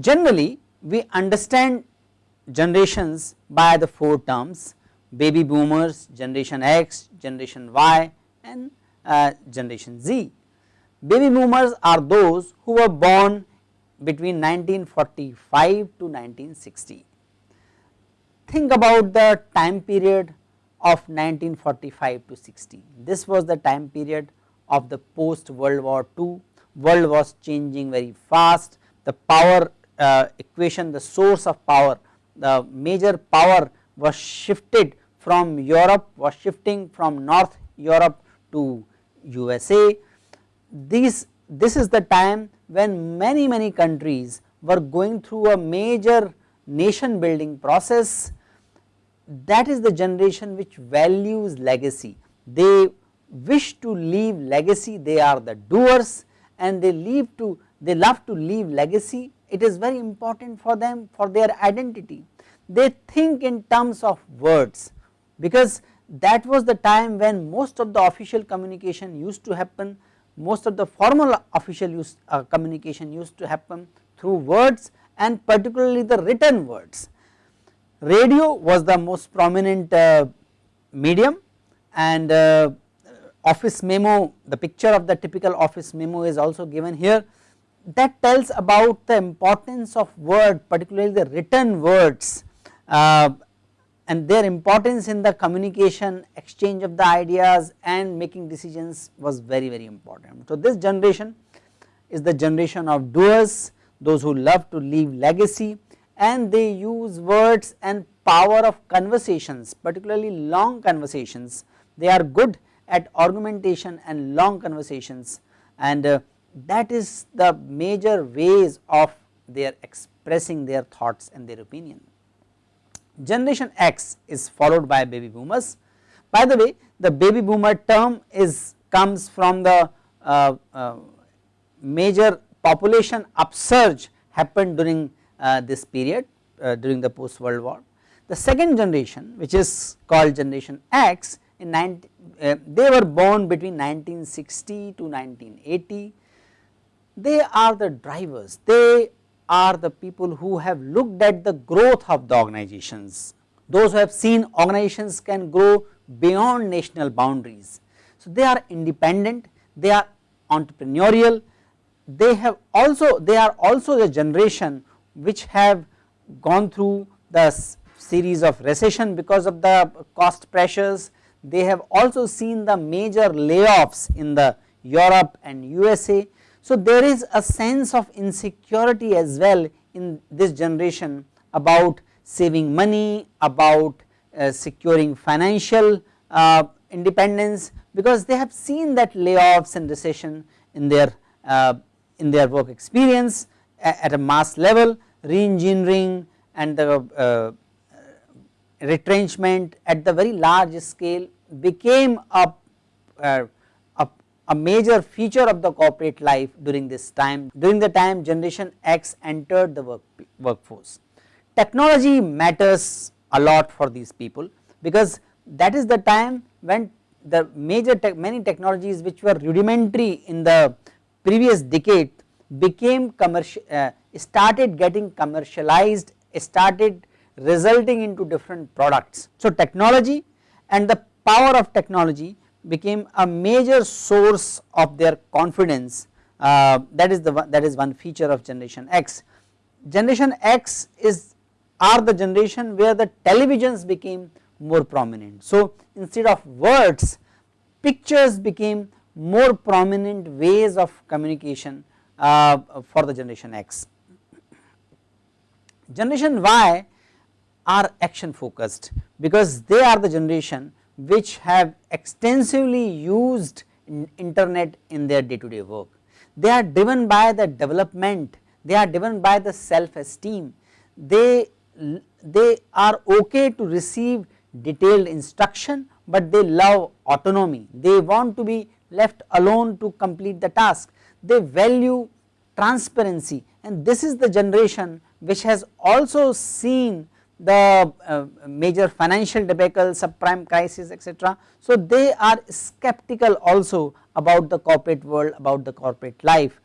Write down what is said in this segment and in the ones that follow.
Generally we understand generations by the 4 terms baby boomers, generation X, generation Y and uh, generation Z. Baby boomers are those who were born between 1945 to 1960. Think about the time period of 1945 to 60. This was the time period of the post World War II, world was changing very fast, the power uh, equation, the source of power, the major power was shifted from Europe, was shifting from North Europe to USA. These, this is the time when many many countries were going through a major nation building process that is the generation which values legacy. They wish to leave legacy, they are the doers and they leave to they love to leave legacy it is very important for them for their identity. They think in terms of words because that was the time when most of the official communication used to happen, most of the formal official use, uh, communication used to happen through words and particularly the written words. Radio was the most prominent uh, medium and uh, office memo, the picture of the typical office memo is also given here that tells about the importance of word particularly the written words uh, and their importance in the communication exchange of the ideas and making decisions was very very important. So this generation is the generation of doers those who love to leave legacy and they use words and power of conversations particularly long conversations they are good at argumentation and long conversations and uh, that is the major ways of their expressing their thoughts and their opinion. Generation X is followed by baby boomers. By the way the baby boomer term is comes from the uh, uh, major population upsurge happened during uh, this period uh, during the post world war. The second generation which is called generation X in 19, uh, they were born between 1960 to 1980 they are the drivers, they are the people who have looked at the growth of the organizations, those who have seen organizations can grow beyond national boundaries. So they are independent, they are entrepreneurial, they have also they are also the generation which have gone through the series of recession because of the cost pressures, they have also seen the major layoffs in the Europe and USA so there is a sense of insecurity as well in this generation about saving money, about uh, securing financial uh, independence because they have seen that layoffs and recession in their uh, in their work experience at a mass level re-engineering and the uh, retrenchment at the very large scale became a uh, a major feature of the corporate life during this time during the time generation X entered the work, workforce. Technology matters a lot for these people because that is the time when the major te many technologies which were rudimentary in the previous decade became commercial uh, started getting commercialized started resulting into different products. So technology and the power of technology became a major source of their confidence uh, that is the one, that is one feature of generation X. Generation X is are the generation where the televisions became more prominent. So instead of words pictures became more prominent ways of communication uh, for the generation X. Generation Y are action focused because they are the generation which have extensively used internet in their day to day work. They are driven by the development, they are driven by the self esteem, they, they are okay to receive detailed instruction, but they love autonomy, they want to be left alone to complete the task, they value transparency and this is the generation which has also seen the uh, major financial debacle, subprime crisis etc. So, they are skeptical also about the corporate world, about the corporate life.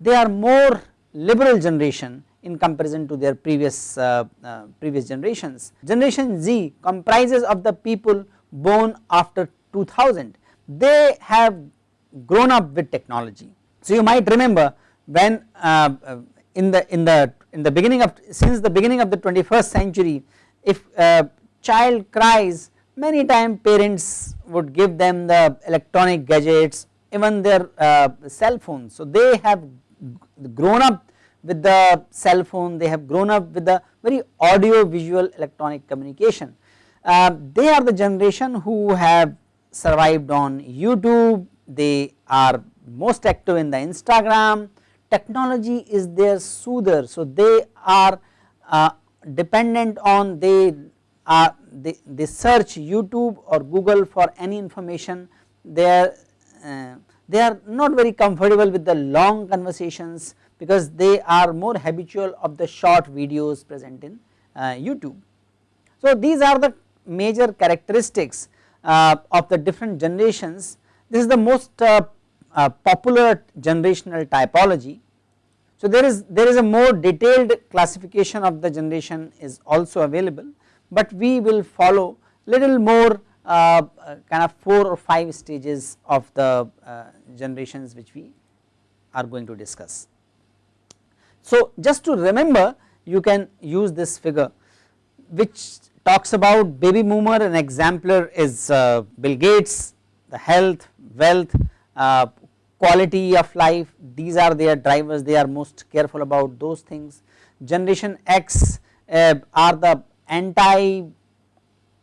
They are more liberal generation in comparison to their previous uh, uh, previous generations. Generation Z comprises of the people born after 2000, they have grown up with technology. So, you might remember when uh, uh in the in the in the beginning of since the beginning of the 21st century if a child cries many times parents would give them the electronic gadgets even their uh, cell phones. So, they have grown up with the cell phone they have grown up with the very audio visual electronic communication. Uh, they are the generation who have survived on YouTube, they are most active in the Instagram, technology is their soother. So, they are uh, dependent on they are they, they search YouTube or Google for any information they are uh, they are not very comfortable with the long conversations because they are more habitual of the short videos present in uh, YouTube. So, these are the major characteristics uh, of the different generations this is the most uh, uh, popular generational typology. So there is there is a more detailed classification of the generation is also available, but we will follow little more uh, kind of 4 or 5 stages of the uh, generations which we are going to discuss. So just to remember you can use this figure which talks about baby boomer an exemplar is uh, Bill Gates the health wealth, uh, quality of life these are their drivers they are most careful about those things. Generation X uh, are the anti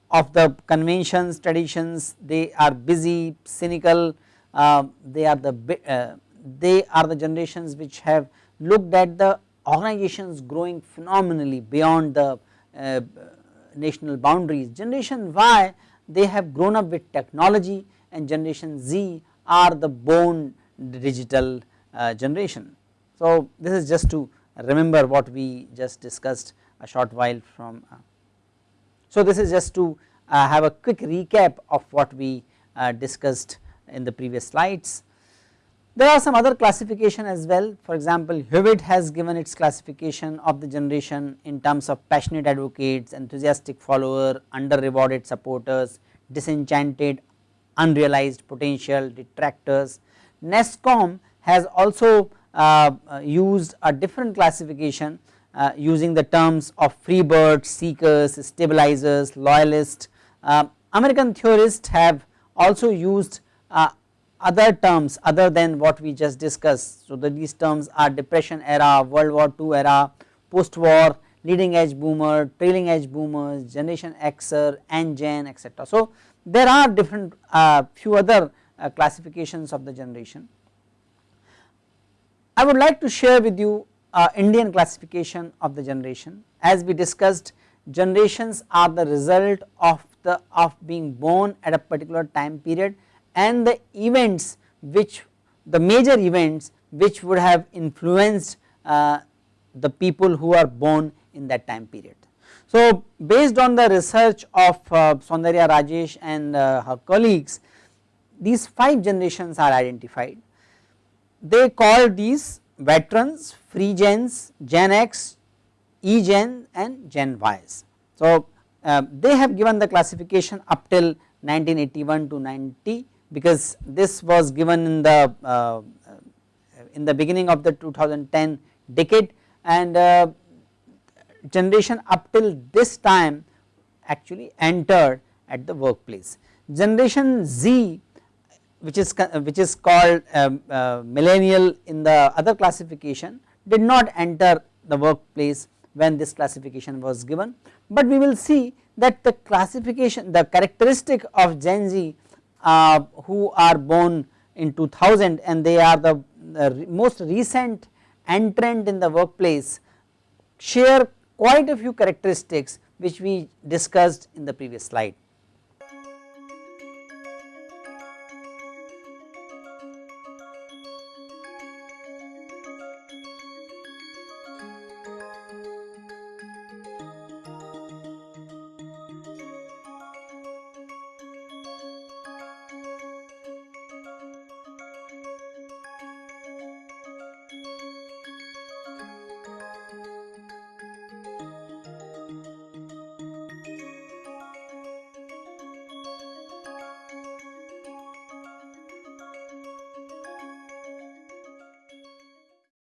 of the conventions traditions they are busy cynical uh, they are the uh, they are the generations which have looked at the organizations growing phenomenally beyond the uh, national boundaries. Generation Y they have grown up with technology and generation Z are the born digital uh, generation. So, this is just to remember what we just discussed a short while from. Uh. So, this is just to uh, have a quick recap of what we discussed in the previous slides. There are some other classification as well for example Hewitt has given its classification of the generation in terms of passionate advocates, enthusiastic follower, under rewarded supporters, disenchanted, unrealized potential, detractors. NASSCOM has also uh, used a different classification uh, using the terms of freebirds, seekers, stabilizers, loyalists. Uh, American theorists have also used uh, other terms other than what we just discussed. So, the, these terms are depression era, World War II era, post war, leading edge boomer, trailing edge boomers, generation Xer, and Gen etc. So, there are different uh, few other uh, classifications of the generation. I would like to share with you uh, Indian classification of the generation as we discussed generations are the result of the of being born at a particular time period and the events which the major events which would have influenced uh, the people who are born in that time period. So, based on the research of uh, Soundarya Rajesh and uh, her colleagues these 5 generations are identified. They call these veterans, free gens, Gen X, E gen and Gen Ys. So, uh, they have given the classification up till 1981 to 90 because this was given in the uh, in the beginning of the 2010 decade and uh, generation up till this time actually entered at the workplace. Generation Z which is which is called um, uh, millennial in the other classification did not enter the workplace when this classification was given, but we will see that the classification the characteristic of Gen Z uh, who are born in 2000 and they are the, the most recent entrant in the workplace share quite a few characteristics which we discussed in the previous slide.